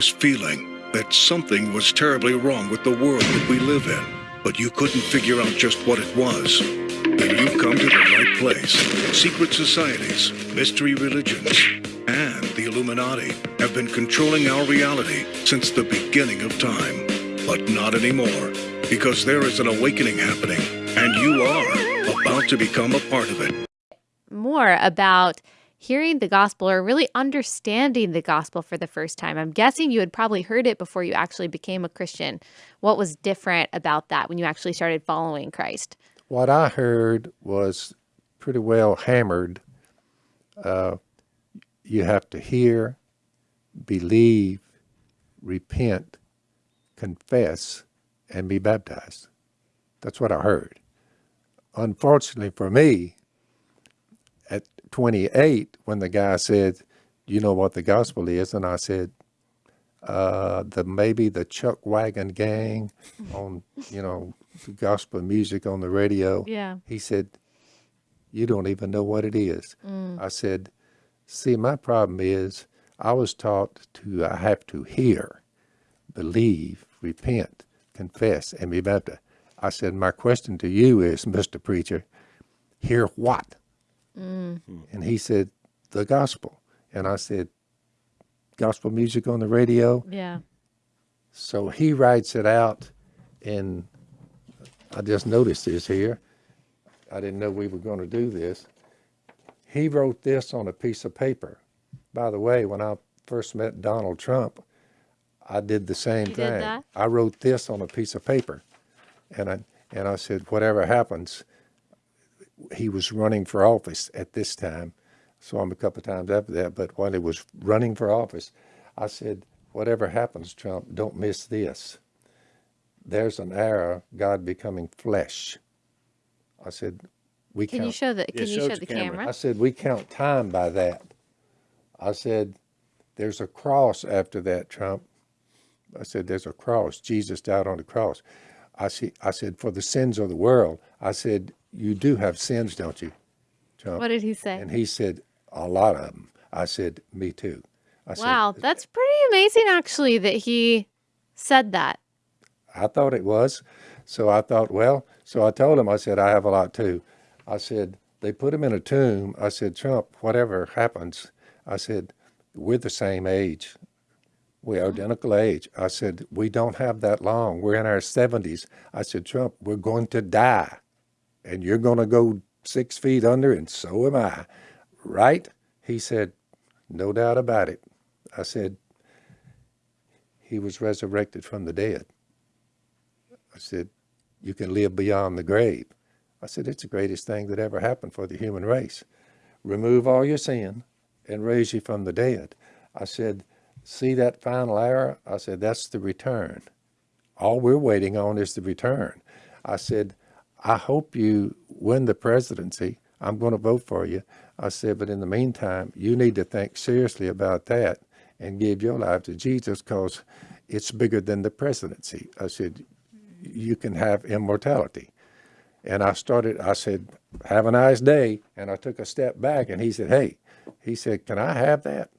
this feeling that something was terribly wrong with the world that we live in, but you couldn't figure out just what it was. Then you've come to the right place. Secret societies, mystery religions, and the Illuminati have been controlling our reality since the beginning of time. But not anymore, because there is an awakening happening, and you are about to become a part of it. More about hearing the gospel or really understanding the gospel for the first time. I'm guessing you had probably heard it before you actually became a Christian. What was different about that when you actually started following Christ? What I heard was pretty well hammered. Uh, you have to hear, believe, repent, confess, and be baptized. That's what I heard. Unfortunately for me, 28, when the guy said, you know what the gospel is? And I said, uh, the maybe the Chuck Wagon Gang on, you know, gospel music on the radio. Yeah. He said, you don't even know what it is. I said, see, my problem is I was taught to, I have to hear, believe, repent, confess, and be baptized. I said, my question to you is, Mr. Preacher, hear what? Mm. And he said, the gospel. And I said, gospel music on the radio? Yeah. So he writes it out and I just noticed this here. I didn't know we were going to do this. He wrote this on a piece of paper. By the way, when I first met Donald Trump, I did the same You thing. I wrote this on a piece of paper. And I, and I said, whatever happens, he was running for office at this time. Saw him a couple of times after that, but while he was running for office, I said, whatever happens, Trump, don't miss this. There's an era, God becoming flesh. I said, we Can count. you show the can you show show the camera. camera? I said, we count time by that. I said, there's a cross after that, Trump. I said, there's a cross. Jesus died on the cross. I, see, I said, for the sins of the world. I said, you do have sins, don't you, Trump? What did he say? And he said, a lot of them. I said, me too. I Wow, said, that's pretty amazing actually that he said that. I thought it was. So I thought, well, so I told him, I said, I have a lot too. I said, they put him in a tomb. I said, Trump, whatever happens, I said, we're the same age. We're identical age. I said, we don't have that long. We're in our 70s. I said, Trump, we're going to die. And you're going to go six feet under, and so am I. Right? He said, no doubt about it. I said, he was resurrected from the dead. I said, you can live beyond the grave. I said, it's the greatest thing that ever happened for the human race. Remove all your sin and raise you from the dead. I said, see that final hour? I said, that's the return. All we're waiting on is the return. I said, I hope you win the presidency. I'm going to vote for you. I said, but in the meantime, you need to think seriously about that and give your life to Jesus because it's bigger than the presidency. I said, you can have immortality. And I started, I said, have a nice day. And I took a step back and he said, hey, he said, can I have that?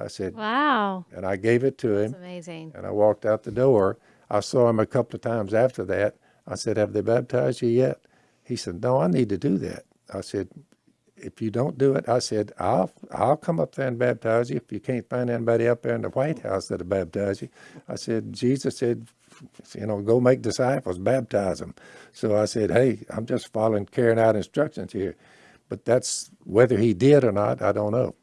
I said, Wow. and I gave it to him That's amazing. and I walked out the door. I saw him a couple of times after that. I said, have they baptized you yet? He said, no, I need to do that. I said, if you don't do it, I said, I'll, I'll come up there and baptize you. If you can't find anybody up there in the White House that'll baptize you. I said, Jesus said, you know, go make disciples, baptize them. So I said, hey, I'm just following, carrying out instructions here. But that's whether he did or not, I don't know.